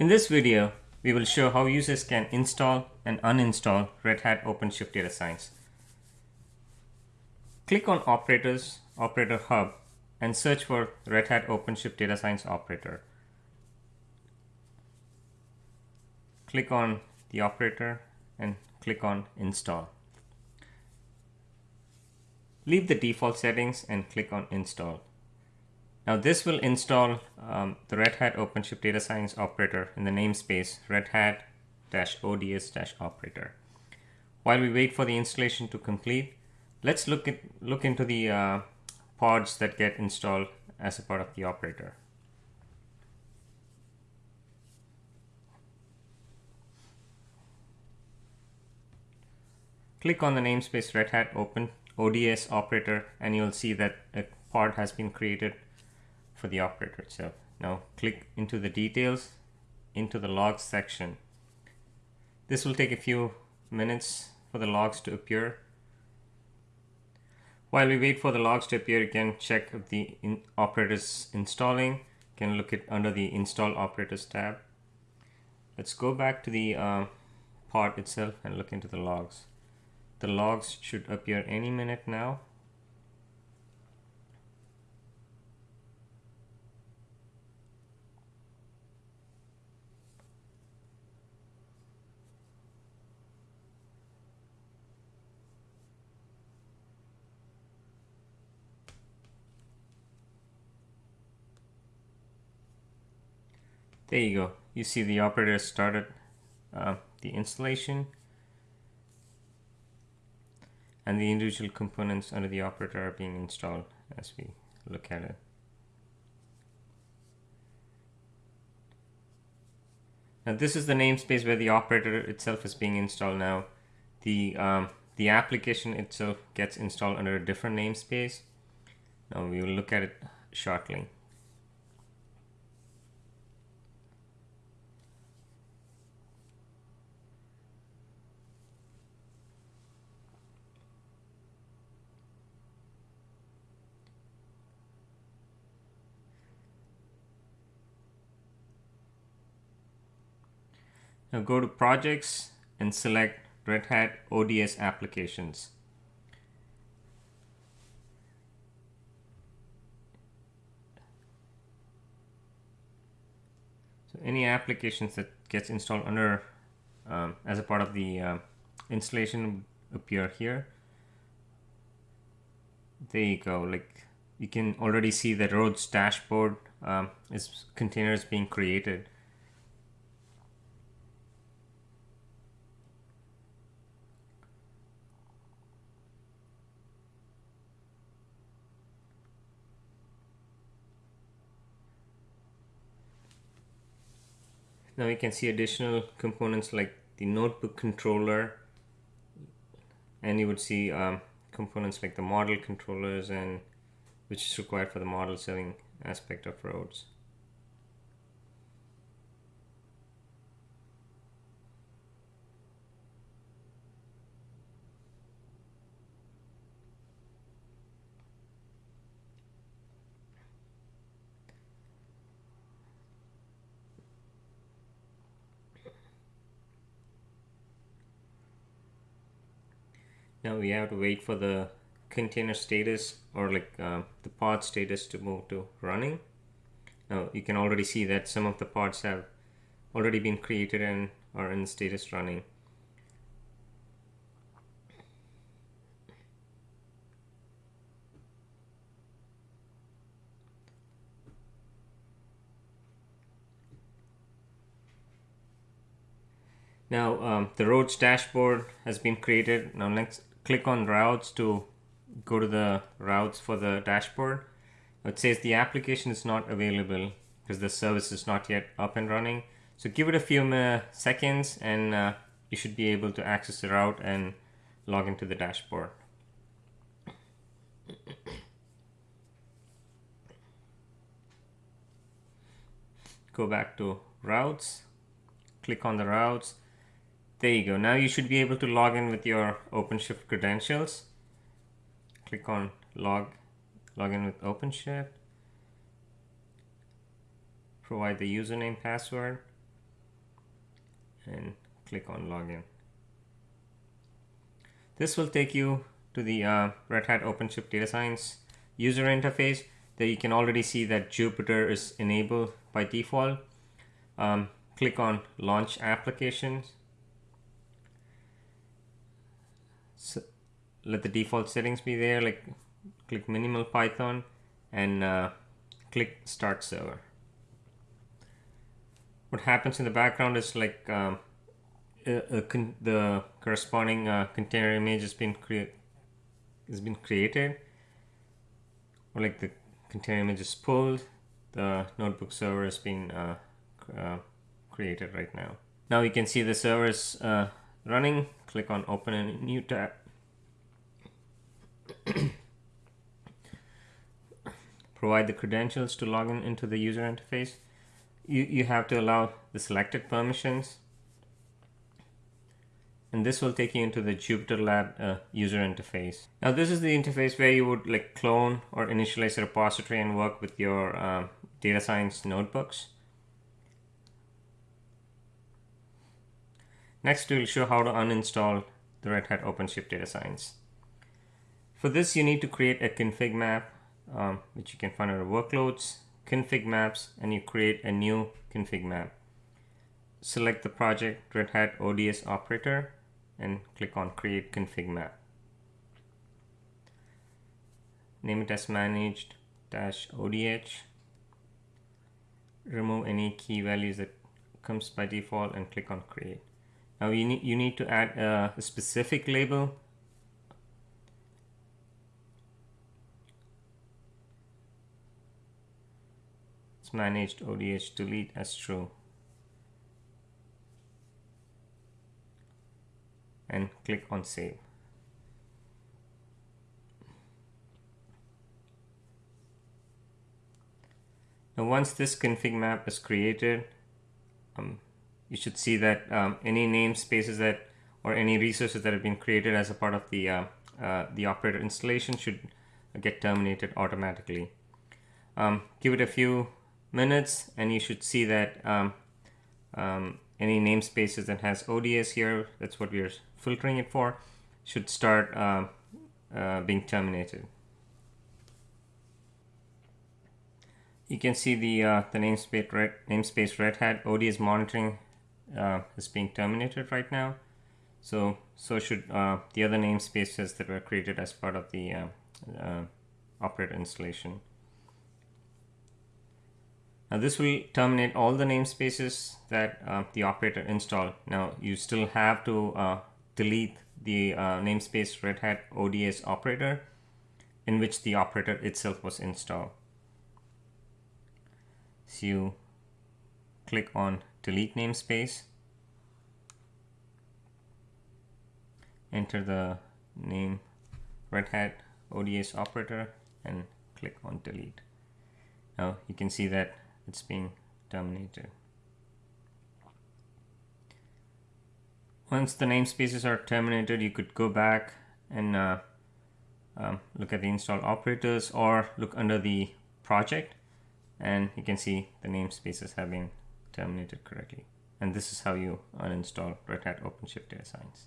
In this video, we will show how users can install and uninstall Red Hat OpenShift Data Science. Click on Operators, Operator Hub, and search for Red Hat OpenShift Data Science Operator. Click on the operator and click on Install. Leave the default settings and click on Install. Now this will install um, the Red Hat OpenShift Data Science operator in the namespace Red Hat-ODS-operator. While we wait for the installation to complete, let's look at look into the uh, pods that get installed as a part of the operator. Click on the namespace Red Hat Open ODS operator and you'll see that a pod has been created for the operator itself. Now click into the details into the logs section. This will take a few minutes for the logs to appear. While we wait for the logs to appear, you can check if the in operator is installing. You can look at under the install operators tab. Let's go back to the uh, itself and look into the logs. The logs should appear any minute now. There you go. You see the operator started uh, the installation and the individual components under the operator are being installed as we look at it. Now this is the namespace where the operator itself is being installed now. The, um, the application itself gets installed under a different namespace. Now we will look at it shortly. Now go to projects and select Red Hat ODS applications. So any applications that gets installed under um, as a part of the uh, installation appear here. There you go. Like you can already see that RHODS dashboard um, is containers being created. Now you can see additional components like the notebook controller and you would see um, components like the model controllers and which is required for the model selling aspect of RHODS. Now we have to wait for the container status or like uh, the pod status to move to running now you can already see that some of the pods have already been created and are in status running Now um, the RHODS dashboard has been created. Now let's click on routes to go to the routes for the dashboard. It says the application is not available because the service is not yet up and running. So give it a few seconds and uh, you should be able to access the route and log into the dashboard. Go back to routes, click on the routes there you go. Now you should be able to log in with your OpenShift credentials. Click on log, log in with OpenShift. Provide the username password. and click on login. This will take you to the uh, Red Hat OpenShift Data Science user interface that you can already see that Jupyter is enabled by default. Um, click on launch applications. So let the default settings be there like click minimal Python and uh, click start server. What happens in the background is like um, the corresponding uh, container image has been created has been created or like the container image is pulled the notebook server has been uh, uh, created right now now you can see the server is uh, running click on open a new tab provide the credentials to log in into the user interface you, you have to allow the selected permissions and this will take you into the Jupyter Lab uh, user interface. Now this is the interface where you would like clone or initialize a repository and work with your uh, data science notebooks. Next we'll show how to uninstall the Red Hat OpenShift Data Science. For this you need to create a config map um, which you can find under workloads, config maps and you create a new config map. Select the project Red Hat ODS operator and click on create config map. Name it as managed dash ODH. Remove any key values that comes by default and click on create. Now you need, you need to add a, specific label it's managed ODH delete as true. and click on save. Now once this config map is created, um, you should see that um, any namespaces that or any resources that have been created as a part of the uh, uh, the operator installation should get terminated automatically. Um, give it a few minutes and you should see that um, um, any namespaces that has ODS here, that's what we're filtering it for, should start uh, uh, being terminated. You can see the uh, the namespace red, namespace Red Hat ODS monitoring uh, is being terminated right now. So so should uh, the other namespaces that were created as part of the uh, operator installation. Now this will terminate all the namespaces that uh, the operator installed. Now you still have to uh, delete the uh, namespace Red Hat ODS operator in which the operator itself was installed. So you click on delete namespace, enter the name Red Hat ODS operator and click on delete. Now you can see that it's being terminated. Once the namespaces are terminated, you could go back and uh, um, look at the install operators or look under the project and you can see the namespaces have been terminated correctly. And this is how you uninstall Red Hat OpenShift Data Science.